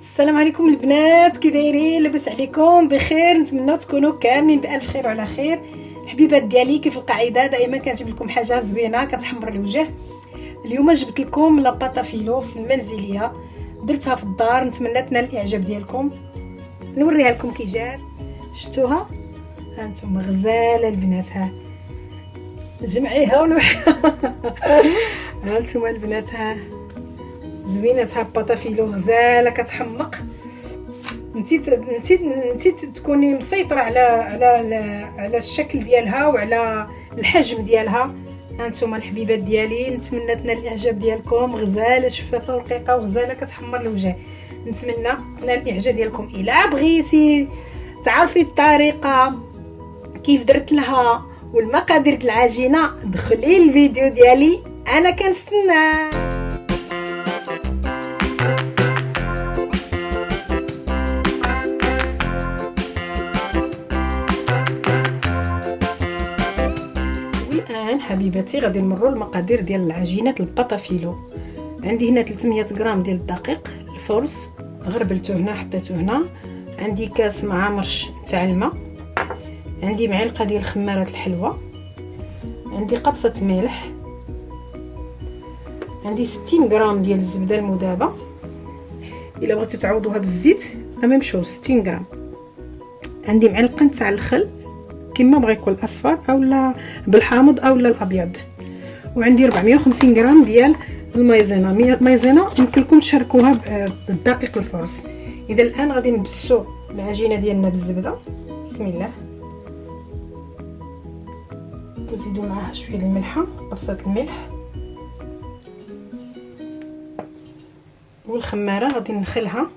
السلام عليكم البنات كي دايرين لاباس عليكم؟ بخير نتمنى تكونوا كاملين بألف خير وعلى خير. حبيبات ديالي كيف القاعدة؟ دائما كنجيب لكم حاجة زوينة كتحمر الوجه. اليوم جبت لكم la pâte à filo المنزلية. درتها في الدار نتمنى تنال الإعجاب ديالكم. نوريها لكم كي جات. شفتوها؟ هانتوما غزالة البنات ها جمعيها ونوحيها هانتوما البنات ها زوينة باطا فيلو غزاله كتحمق. نسيت نسيت نسيت تكوني مسيطرة على على على الشكل ديالها وعلى الحجم ديالها. هانتوما الحبيبات ديالي نتمنى تنال الإعجاب ديالكم. غزالة شفافة ورقيقه وغزالة كتحمر الوجه. نتمنى تنال الإعجاب ديالكم. إلا بغيتي تعرفي الطريقة كيف درت لها والمقادير العجينة دخلي الفيديو ديالي. أنا كنستنى. حبيباتي غادي نمروا المقادير ديال العجينة البطافيلو عندي هنا 300 غرام ديال الدقيق الفرص غربلته هنا حطيته هنا. عندي كاس مع مرش تاع الماء. عندي معلقة ديال خماره الحلوى. عندي قبصة ملح. عندي 60 غرام ديال الزبدة المذابه إلا بغيتو تعوضوها بالزيت لا شوز 60 غرام. عندي معلقة تاع الخل. كما بغى يكون الأصفر اولا بالحامض اولا الأبيض. وعندي 450 غرام ديال المايزينا. المايزينا يمكن لكم تشاركوها بالدقيق الفرص إذا الآن غادي نبسو العجينة ديالنا بالزبدة. بسم الله. نزيدو معاها شوية الملحة قبصه الملح. والخمارة غادي ندخلها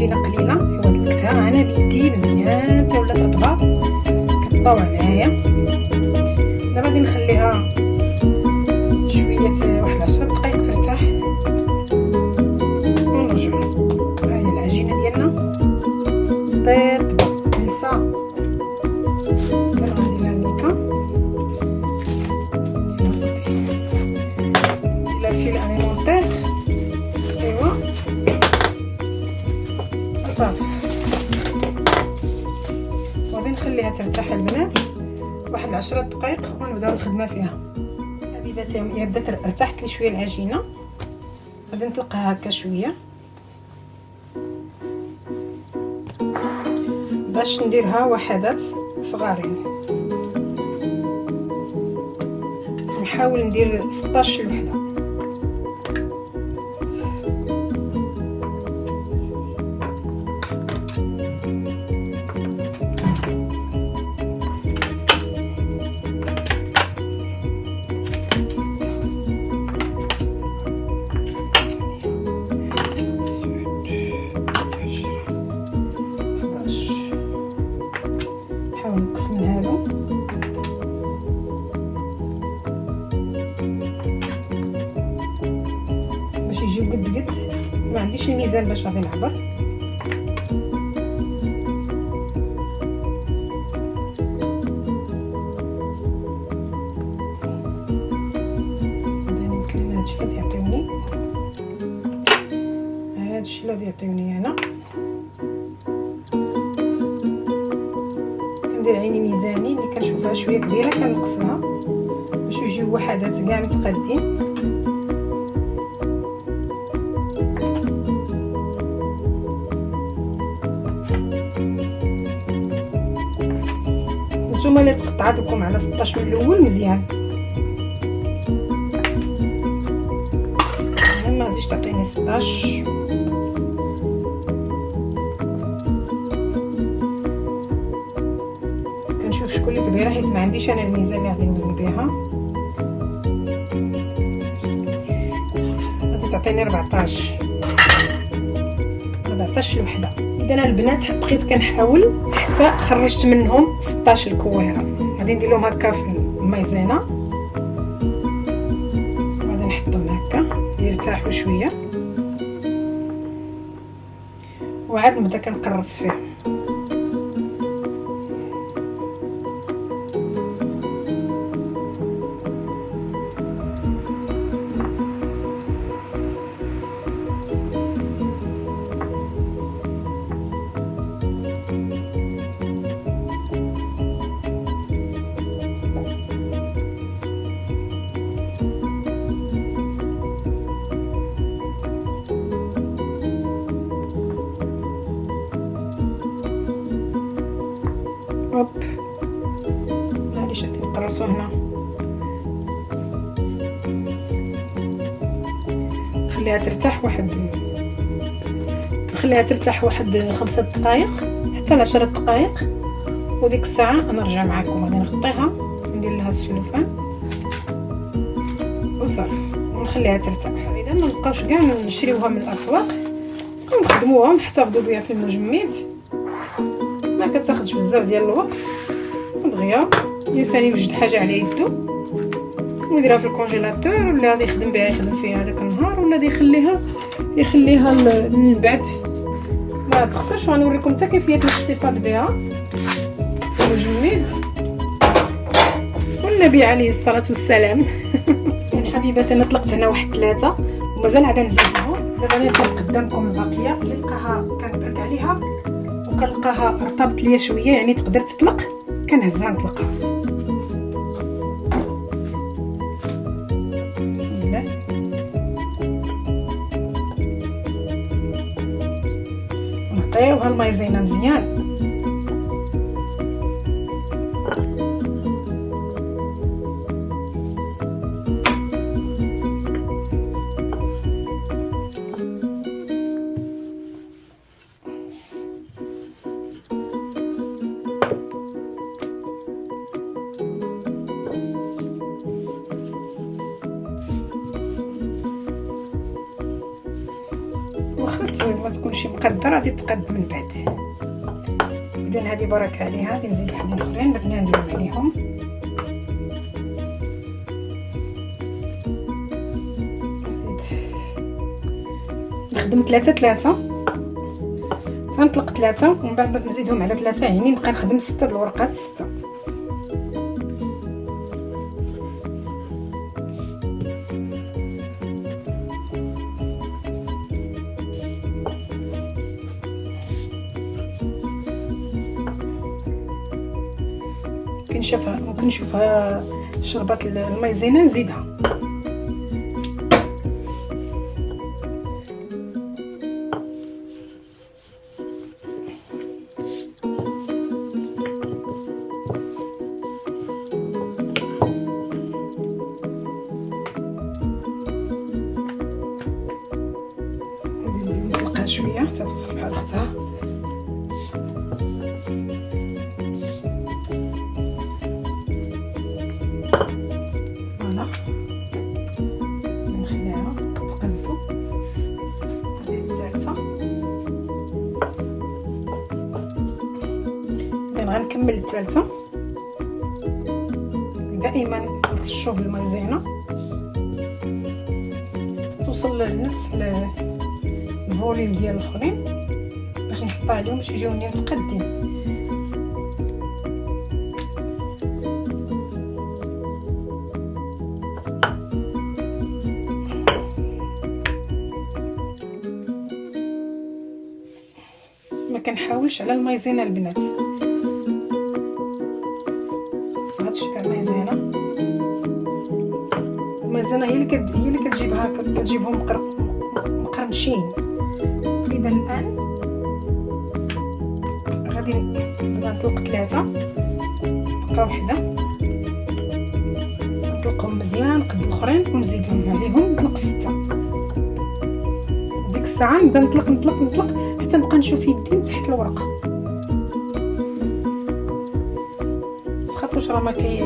حيت العجينه قليله دلكتها أنا بيدي مزيان حتى ولات رطبة. كطباوها معايا دابا غادي نخليها شوية واحد 10 دقائق ترتاح. ونرجعوا ها هي العجينة ديالنا. طيب نسى الفيل اليمونتير 10 دقائق ونبدأو الخدمة فيها. حبيباتي هي بدأت ارتحت لي شوية العجينة. غادي نطلقها هكا شوية. باش نديرها وحدات صغارين. نحاول ندير 16 وحده عنديش الميزان باش غادي نعبر غادي يعطيوني أنا. كندير عيني ميزاني ملي كنشوفها شوية كبيرة كنقصها باش يجيو وحدات كاع متقادين نتوما اللي تقطعت لكم على 16 من الأول مزيان ما غاديش تعطيني 16 كنشوف شكون اللي كبيرة حيت ما عنديش أنا الميزان اللي غادي نوزن بها غادي تعطيني 14 14 الوحدة. اذا البنات بقيت كنحاول حتى خرجت منهم 16 الكويره غادي ندير لهم هكا في المايزينا غادي نحطهم هكا يرتاحوا شوية. وعاد نبدا كنقرص فيهم. نخليها ترتاح واحد خمسة دقائق حتى لعشرة دقائق وديك الساعة نرجع معكم غادي نغطيها ندير لها السلوفان وصافي ونخليها ترتاح. إذا ما نبقاوش كاع نشريوها من الأسواق نخدموها ونحتفظوا بها في المجمد ما كتاخذش بزاف ديال الوقت. دغيا الإنسان يوجد حاجة على يدو. ويديرها في الكونجيلاتور ولا غادي يخدم بها يخدم فيها داك النهار ولا يخليها يخليها من بعد ما تخسرش غنوريكم حتى كيفية الاحتفاظ بها. المجمد والنبي عليه الصلاة والسلام. حبيباتي أنا طلقت هنا واحد ثلاثة ومازال عاد نزيدهم دابا نطلق قدامكم الباقيه اللي لقاها كنبرد عليها وكنلقاها رطبت ليا شوية يعني تقدر تطلق. كنهزها نطلقها. نعطيوها المايزينا مزيان مقدره غادي تقد من بعد. اذا هذه بركة عليها غادي نزيد وحدين اخرين بدنا نديرو عليهم. نخدم ثلاثة ثلاثة. تنطلق ثلاثة ومن بعد نزيدهم على ثلاثة يعني نبقى نخدم ستة د الورقات ستة. كنشوفها ممكن نشوفها شربات المايزينا نزيدها. غنكمل الثالثه دائما نرشوه بالمايزينا توصل لنفس الفوليوم ديال الأخرين. باش نحطها عليهم باش يجيوني متقدين ما كنحاولش على المايزينا البنات. هادشي تاع المايزينا المايزينا هي اللي كد... هي كتجيبها كتجيبهم مقر... مقرمشين. إذا الآن غادي نطلق ثلاثة. بقى وحدة. نطلقهم مزيان قد الأخرين ونزيدهم عليهم نطلق ستة. ديك الساعة نبدأ نطلق نطلق نطلق حتى نبقى نشوف يدي تحت الورقة. راه ما كي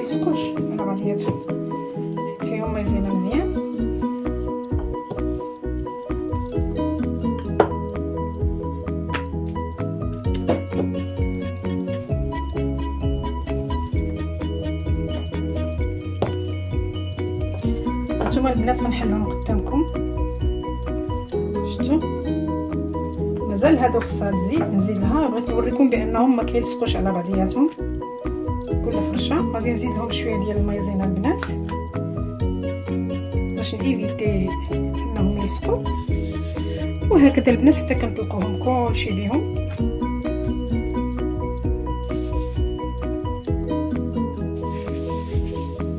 ما كيلصقوا والو حيت شبكناهم مزيانه هانتوما البنات غنحلهم قدامكم شفتوا مازال هادو خصها تزيد نزيد لها بغيت نوريكم بانهم ما كيلصقوش على بعضياتهم كل فرشه غادي نزيد لهم شوية ديال المايزينا البنات. باش نيفيتي انهم يلصقوا وهكذا البنات حتى كنطلقوهم كلشي بهم.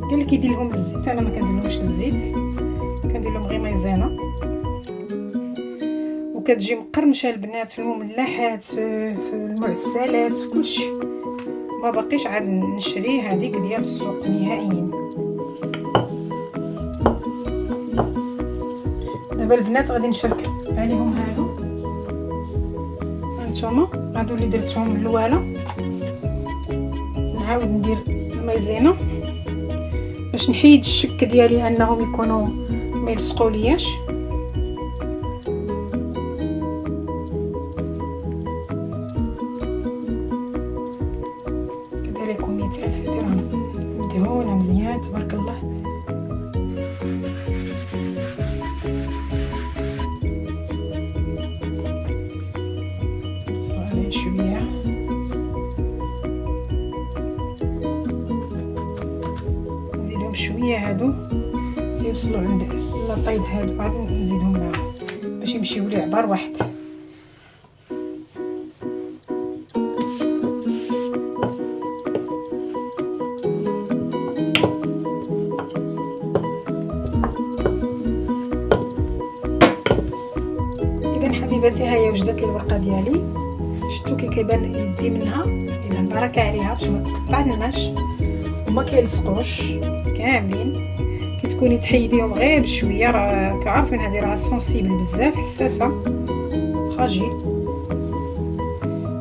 قال لك يدير لهم الزيت أنا ما كنديرلهمش الزيت. كندير لهم غير مايزينا وكتجي مقرمشة البنات في المملحات في المعسلات في كلشي. ما باقيش عاد نشري هذيك ديال السوق نهائيا. دابا البنات غادي نشرك عليهم هادو. هانتوما هادو اللي درتهم الوالة. نعاود ندير المايزينا باش نحيد الشك ديالي أنهم يكونوا ما يلصقوا لياش مدهونه مزيان تبارك الله. شوية هادو؟ يوصلوا عند لاطايد هادو عاد نزيدهم معاهم. باش يمشيو لي عبار واحد حبيباتي هيا وجدت الورقة ديالي. شفتوا كي كيبان يدي منها. إذا بركه عليها باش ما تقطعناش وما كيلصقوش. كاملين. كي تكوني تحيديهم غير بشوية. راه كعارفين هذه راه sensible بزاف حساسة. fragile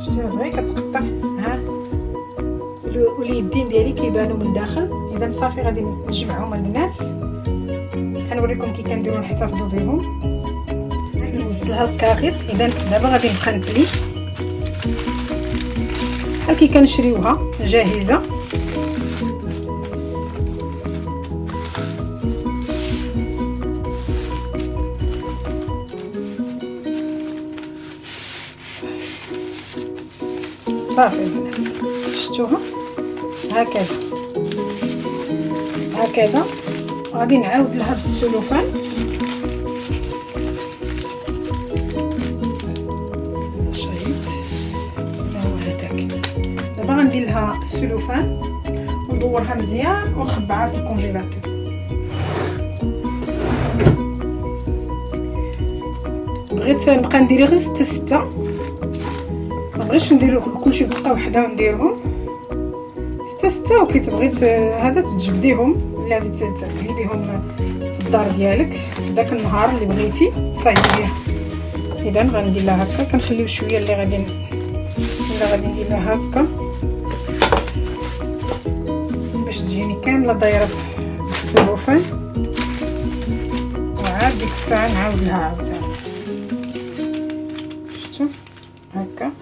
شتي غير كتقطع. ها. واليدين ديالي كيبانوا من الداخل. إذا صافي غادي نجمعهم البنات. غنوريكم كي كنديروا نحتفظوا بهم نزيد لها الكاغيط إذا دابا غادي نبقى نقلي بحال كي كنشريوها جاهزة. صافي البنات شفتوها؟ هكذا. هكذا. غادي نعاود لها بالسلوفان. غندير لها السلوفان وندورها مزيان ونخبعها في الكونجيلاتور. بغيت نبقى ندير غير ستة ستة. مبغيتش ندير كلشي بدقه وحدة نديرهم ستة ستة وكي تبغي هذا تجبديهم بهم في الدار ديالك. داك النهار اللي بغيتي تصايبي بها اذا غندير لها هكا. كنخليو شوية اللي غادي اللي غادي ندير لها هكا. تجيني كامله دايره بالسلوفان وعاد ديك الساعة نعاود لها عاوتاني. شفتوا هكا.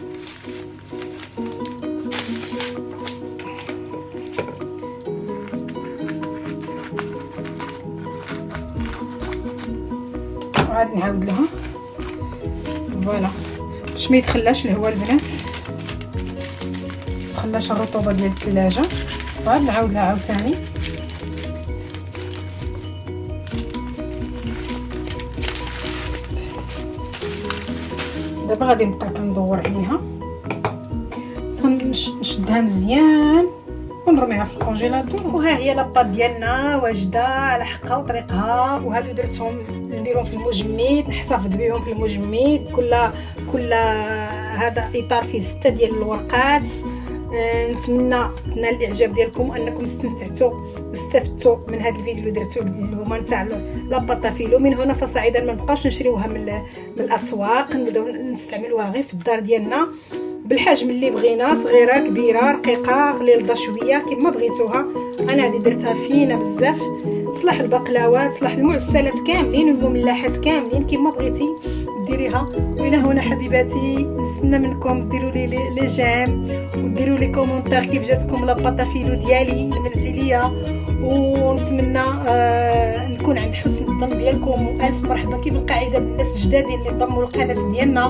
وعاد نعاود لها. فوالا. باش ما يدخلهاش الهواء البنات. مخلاش الرطوبة ديال الثلاجة. وعاد نعاود لها عاوتاني دابا غادي نبقى كندور عليها. نشدها مزيان ونرميها في الكونجيلاتور. وها هي لاباط ديالنا واجده على حقها وطريقها وهادو درتهم نديرهم في المجمد نحتفظ بهم في المجمد. كل كل هذا إطار فيه ستة ديال الورقات. نتمنى تنال الإعجاب ديالكم أنكم استمتعتوا واستفدتوا من هذا الفيديو اللي درتو هما نتاع la pâte à filo من هنا فصاعدا ما نبقاوش نشريوها من, الأسواق. نبداو نستعملوها غير في الدار ديالنا. بالحجم اللي بغينا صغيرة كبيرة رقيقة غليظة شوية كما بغيتوها. أنا هذه درتها فينه بزاف. تصلح البقلاوات تصلح المعسلات كاملين والمملحات كاملين كما بغيتي. ديريها. وإلى هنا حبيباتي نستنى منكم ديروا لي les j'aime وديروا les commentaires كيف جاتكم la pâte à filo ديالي المنزليه ونتمنى آه نكون عند حسن الظن ديالكم. والف مرحبا. كيف القاعدة بالناس الجدادين اللي ضموا القناة ديالنا؟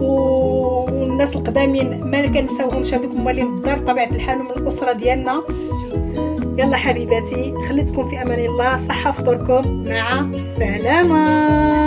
والناس القدامين ما كنساوهمش. هذوك هما اللي الدار طبيعة الحال من الأسرة ديالنا. يلا حبيباتي خليتكم في أمان الله. صحة فطوركم مع السلامة.